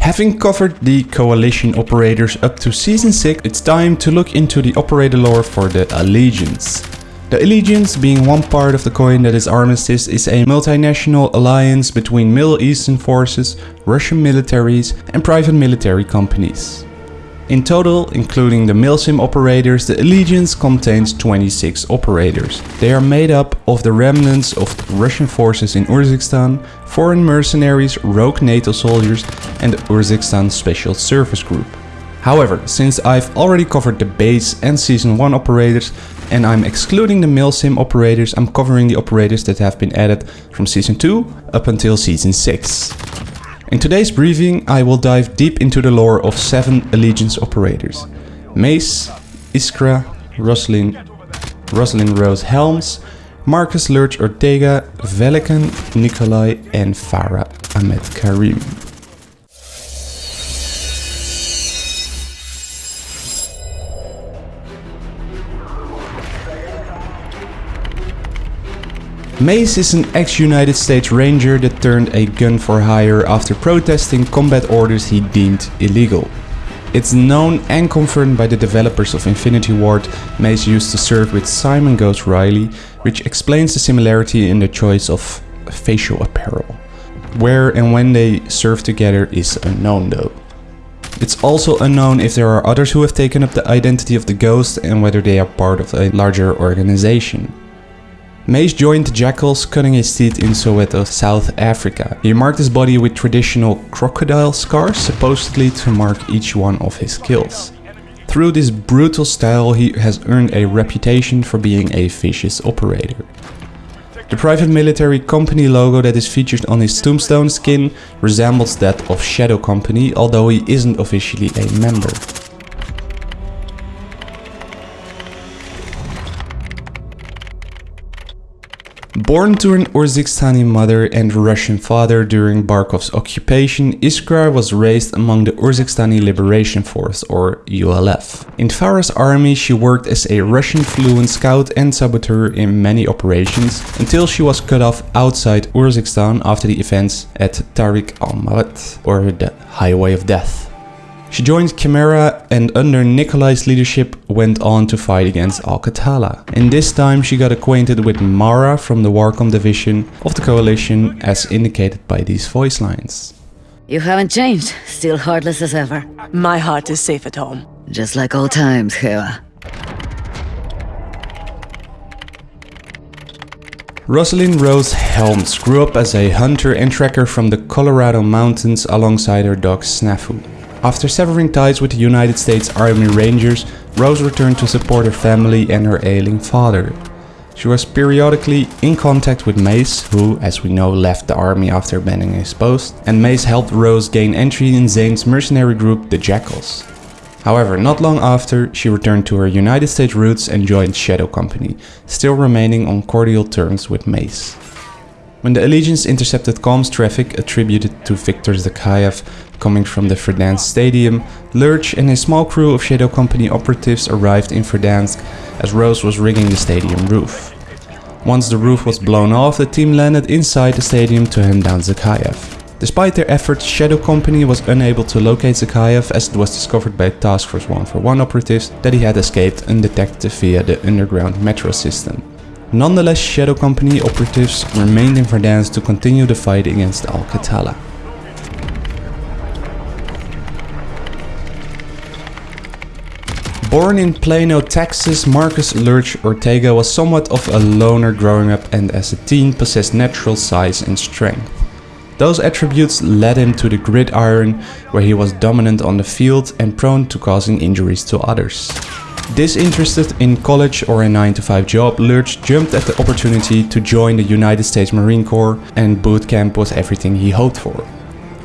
Having covered the coalition operators up to season 6, it's time to look into the operator lore for the Allegiance. The Allegiance, being one part of the coin that is Armistice, is a multinational alliance between Middle Eastern forces, Russian militaries and private military companies. In total, including the milsim operators, the Allegiance contains 26 operators. They are made up of the remnants of Russian forces in Urzikstan, foreign mercenaries, rogue NATO soldiers and the Urzikstan Special Service Group. However, since I've already covered the base and season 1 operators and I'm excluding the milsim operators, I'm covering the operators that have been added from season 2 up until season 6. In today's briefing I will dive deep into the lore of 7 Allegiance operators. Mace, Iskra, Rosalind, Rosalind Rose Helms, Marcus Lurch Ortega, Velikan Nikolai and Farah Ahmed Karim. Mace is an ex-United States Ranger that turned a gun for hire after protesting combat orders he deemed illegal. It's known and confirmed by the developers of Infinity Ward Mace used to serve with Simon Ghost Riley, which explains the similarity in the choice of facial apparel. Where and when they serve together is unknown though. It's also unknown if there are others who have taken up the identity of the Ghost and whether they are part of a larger organization. Mace joined Jackals, cutting his teeth in Soweto, South Africa. He marked his body with traditional crocodile scars, supposedly to mark each one of his kills. Through this brutal style he has earned a reputation for being a vicious operator. The private military company logo that is featured on his tombstone skin resembles that of Shadow Company, although he isn't officially a member. Born to an Urzikstani mother and Russian father during Barkov's occupation, Iskra was raised among the Urzikstani Liberation Force, or ULF. In Farah's army, she worked as a Russian fluent scout and saboteur in many operations, until she was cut off outside Urzikistan after the events at Tariq al-Mawat, or the Highway of Death. She joined Chimera and under Nikolai's leadership went on to fight against Al-Qatala. In this time she got acquainted with Mara from the Warcom division of the coalition as indicated by these voice lines. You haven't changed, still heartless as ever. My heart is safe at home. Just like old times, Hera. Rosalind Rose Helms grew up as a hunter and tracker from the Colorado mountains alongside her dog Snafu. After severing ties with the United States Army Rangers, Rose returned to support her family and her ailing father. She was periodically in contact with Mace, who, as we know, left the army after abandoning his post, and Mace helped Rose gain entry in Zane's mercenary group, the Jackals. However, not long after, she returned to her United States roots and joined Shadow Company, still remaining on cordial terms with Mace. When the Allegiance intercepted comms traffic attributed to Viktor Zakhaev Coming from the Verdansk stadium, Lurch and a small crew of Shadow Company operatives arrived in Verdansk as Rose was rigging the stadium roof. Once the roof was blown off, the team landed inside the stadium to hunt down Zakhaev. Despite their efforts, Shadow Company was unable to locate Zakhaev as it was discovered by Task Force 141 operatives that he had escaped undetected via the underground metro system. Nonetheless, Shadow Company operatives remained in Verdansk to continue the fight against Al-Qatala. Born in Plano, Texas, Marcus Lurch Ortega was somewhat of a loner growing up and as a teen possessed natural size and strength. Those attributes led him to the gridiron where he was dominant on the field and prone to causing injuries to others. Disinterested in college or a 9 to 5 job, Lurch jumped at the opportunity to join the United States Marine Corps and boot camp was everything he hoped for.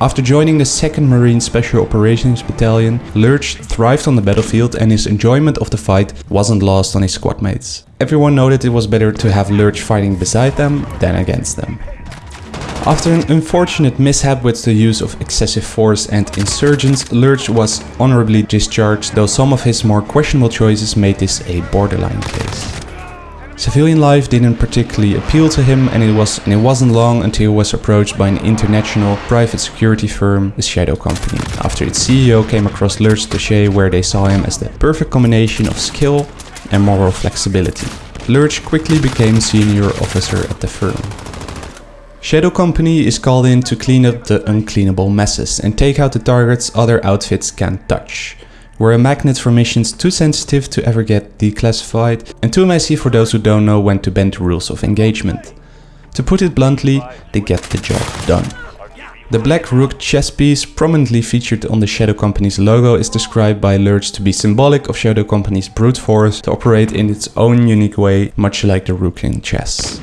After joining the 2nd Marine Special Operations Battalion, Lurch thrived on the battlefield and his enjoyment of the fight wasn't lost on his squad mates. Everyone noted it was better to have Lurch fighting beside them than against them. After an unfortunate mishap with the use of excessive force and insurgents, Lurch was honorably discharged, though some of his more questionable choices made this a borderline case. Civilian life didn't particularly appeal to him and it, was, and it wasn't long until he was approached by an international private security firm, the Shadow Company, after its CEO came across Lurch's dossier where they saw him as the perfect combination of skill and moral flexibility. Lurch quickly became senior officer at the firm. Shadow Company is called in to clean up the uncleanable messes and take out the targets other outfits can't touch. We're a magnet for missions too sensitive to ever get declassified and too messy for those who don't know when to bend the rules of engagement. To put it bluntly, they get the job done. The black rook chess piece prominently featured on the Shadow Company's logo is described by Lurch to be symbolic of Shadow Company's brute force to operate in its own unique way, much like the rook in chess.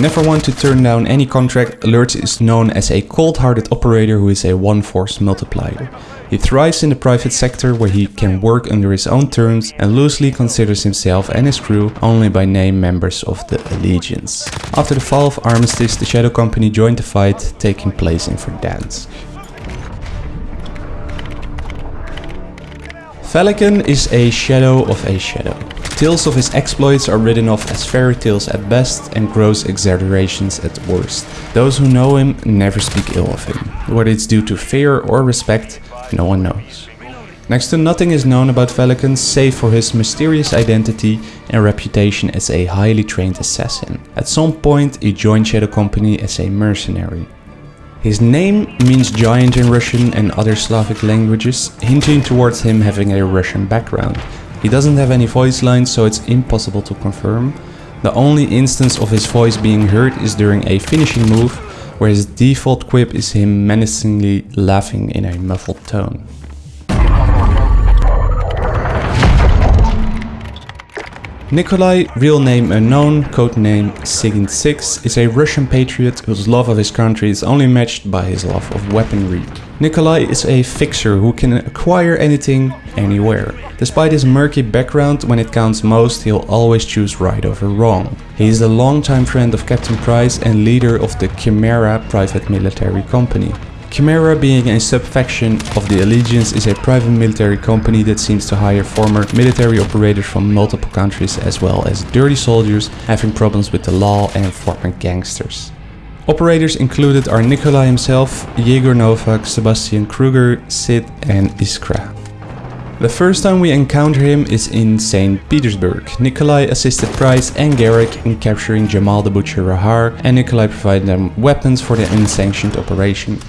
Never want to turn down any contract, Lurch is known as a cold-hearted operator who is a one-force multiplier. He thrives in the private sector where he can work under his own terms and loosely considers himself and his crew only by name members of the Allegiance. After the fall of Armistice, the Shadow Company joined the fight taking place in Verdansk. Velikan is a shadow of a shadow. Tales of his exploits are written off as fairy tales at best and gross exaggerations at worst. Those who know him never speak ill of him. Whether it's due to fear or respect, no one knows. Next to nothing is known about Velikan save for his mysterious identity and reputation as a highly trained assassin. At some point he joined Shadow Company as a mercenary. His name means giant in Russian and other Slavic languages, hinting towards him having a Russian background. He doesn't have any voice lines, so it's impossible to confirm. The only instance of his voice being heard is during a finishing move, where his default quip is him menacingly laughing in a muffled tone. Nikolai, real name unknown, codename Sigint 6, is a Russian patriot whose love of his country is only matched by his love of weaponry. Nikolai is a fixer who can acquire anything, anywhere. Despite his murky background, when it counts most, he'll always choose right over wrong. He is a longtime friend of Captain Price and leader of the Chimera private military company. Chimera being a subfaction of the Allegiance is a private military company that seems to hire former military operators from multiple countries as well as dirty soldiers having problems with the law and former gangsters. Operators included are Nikolai himself, Yegor Novak, Sebastian Krueger, Sid and Iskra. The first time we encounter him is in St. Petersburg. Nikolai assisted Price and Garrick in capturing Jamal the Butcher Rahar and Nikolai provided them weapons for the unsanctioned operation.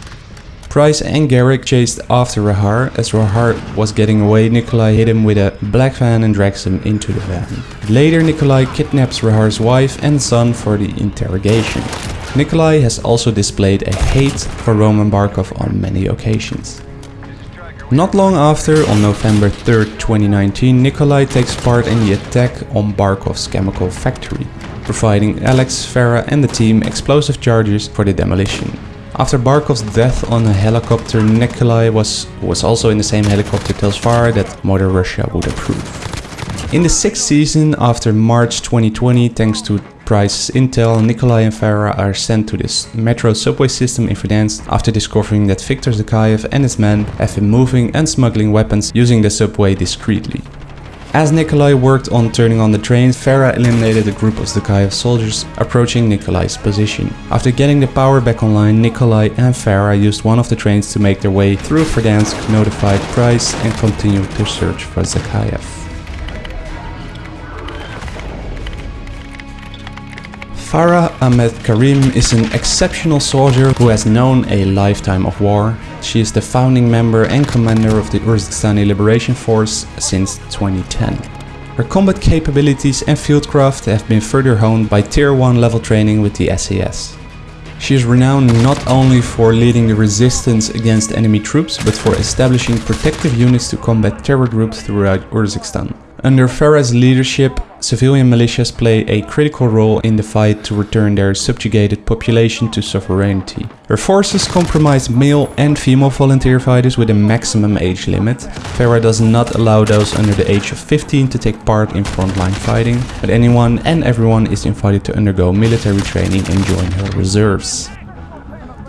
Price and Garrick chased after Rahar. As Rahar was getting away, Nikolai hit him with a black van and drags him into the van. Later, Nikolai kidnaps Rahar's wife and son for the interrogation. Nikolai has also displayed a hate for Roman Barkov on many occasions. Not long after, on November 3, 2019, Nikolai takes part in the attack on Barkov's chemical factory, providing Alex, Farah and the team explosive charges for the demolition. After Barkov's death on a helicopter, Nikolai was, was also in the same helicopter tells Farah that Mother Russia would approve. In the sixth season, after March 2020, thanks to Price's intel, Nikolai and Farah are sent to this metro subway system in Verdansk after discovering that Viktor Zakhaev and his men have been moving and smuggling weapons using the subway discreetly. As Nikolai worked on turning on the trains, Farah eliminated a group of Zakhaev soldiers approaching Nikolai's position. After getting the power back online, Nikolai and Farah used one of the trains to make their way through Verdansk, notified Price and continued to search for Zakhaev. Farah Ahmed Karim is an exceptional soldier who has known a lifetime of war. She is the founding member and commander of the Urzikshtani Liberation Force since 2010. Her combat capabilities and fieldcraft have been further honed by tier 1 level training with the SAS. She is renowned not only for leading the resistance against enemy troops, but for establishing protective units to combat terror groups throughout Urzikstan. Under Farah's leadership, civilian militias play a critical role in the fight to return their subjugated population to sovereignty. Her forces comprise male and female volunteer fighters with a maximum age limit. Farah does not allow those under the age of 15 to take part in frontline fighting, but anyone and everyone is invited to undergo military training and join her reserves.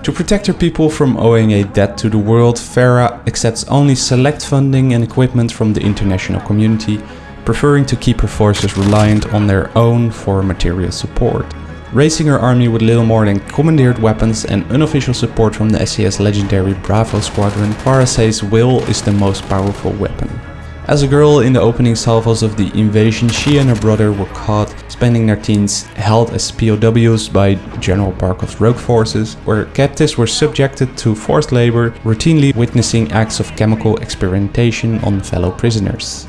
To protect her people from owing a debt to the world, Farah accepts only select funding and equipment from the international community preferring to keep her forces reliant on their own for material support. Raising her army with little more than commandeered weapons and unofficial support from the SAS legendary Bravo squadron, Farah says will is the most powerful weapon. As a girl in the opening salvos of the invasion, she and her brother were caught spending their teens held as POWs by General Barkov's rogue forces, where captives were subjected to forced labor, routinely witnessing acts of chemical experimentation on fellow prisoners.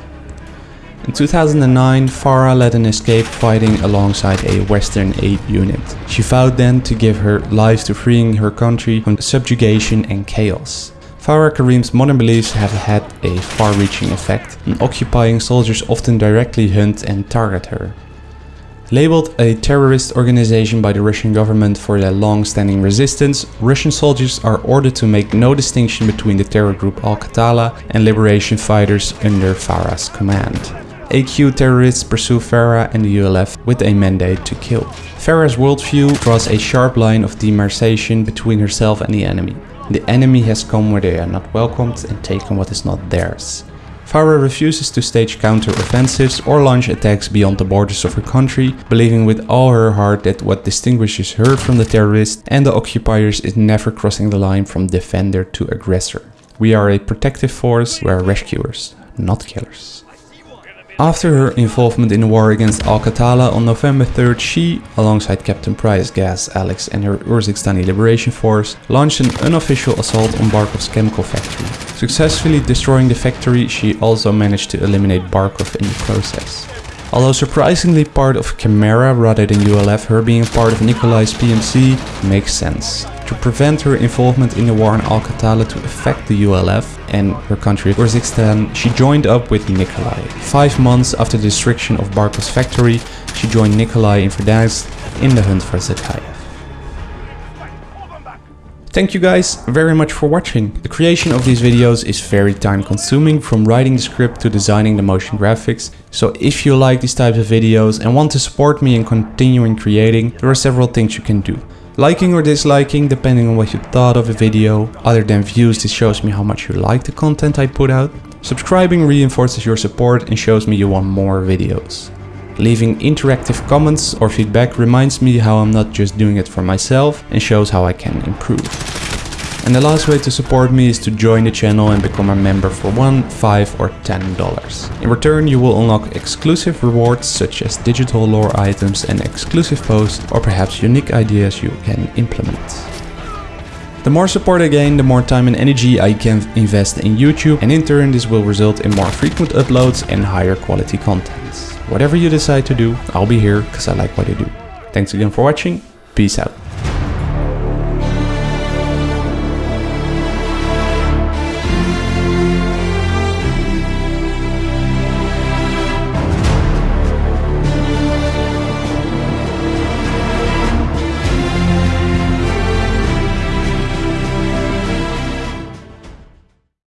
In 2009, Farah led an escape fighting alongside a Western aid unit. She vowed then to give her life to freeing her country from subjugation and chaos. Farah Karim's modern beliefs have had a far-reaching effect, and occupying soldiers often directly hunt and target her. Labeled a terrorist organization by the Russian government for their long-standing resistance, Russian soldiers are ordered to make no distinction between the terror group Al-Qatala and liberation fighters under Farah's command. AQ terrorists pursue Farah and the ULF with a mandate to kill. Farah's worldview draws a sharp line of demarcation between herself and the enemy. The enemy has come where they are not welcomed and taken what is not theirs. Farah refuses to stage counter-offensives or launch attacks beyond the borders of her country, believing with all her heart that what distinguishes her from the terrorists and the occupiers is never crossing the line from defender to aggressor. We are a protective force, we are rescuers, not killers. After her involvement in the war against Al-Qatala on November 3rd, she, alongside Captain Price, Gaz, Alex and her Urzikshtani Liberation Force, launched an unofficial assault on Barkov's chemical factory. Successfully destroying the factory, she also managed to eliminate Barkov in the process. Although surprisingly part of Chimera rather than ULF, her being part of Nikolai's PMC makes sense to prevent her involvement in the war in Al-Qatala to affect the ULF and her country Urzikstan, she joined up with Nikolai. Five months after the destruction of Barkov's factory, she joined Nikolai in Verdansk in the hunt for Zakhaev. Thank you guys very much for watching. The creation of these videos is very time consuming from writing the script to designing the motion graphics. So if you like these types of videos and want to support me in continuing creating, there are several things you can do. Liking or disliking depending on what you thought of a video. Other than views this shows me how much you like the content I put out. Subscribing reinforces your support and shows me you want more videos. Leaving interactive comments or feedback reminds me how I'm not just doing it for myself and shows how I can improve. And the last way to support me is to join the channel and become a member for 1, 5 or 10 dollars. In return you will unlock exclusive rewards such as digital lore items and exclusive posts or perhaps unique ideas you can implement. The more support I gain, the more time and energy I can invest in YouTube and in turn this will result in more frequent uploads and higher quality content. Whatever you decide to do, I'll be here because I like what I do. Thanks again for watching, peace out.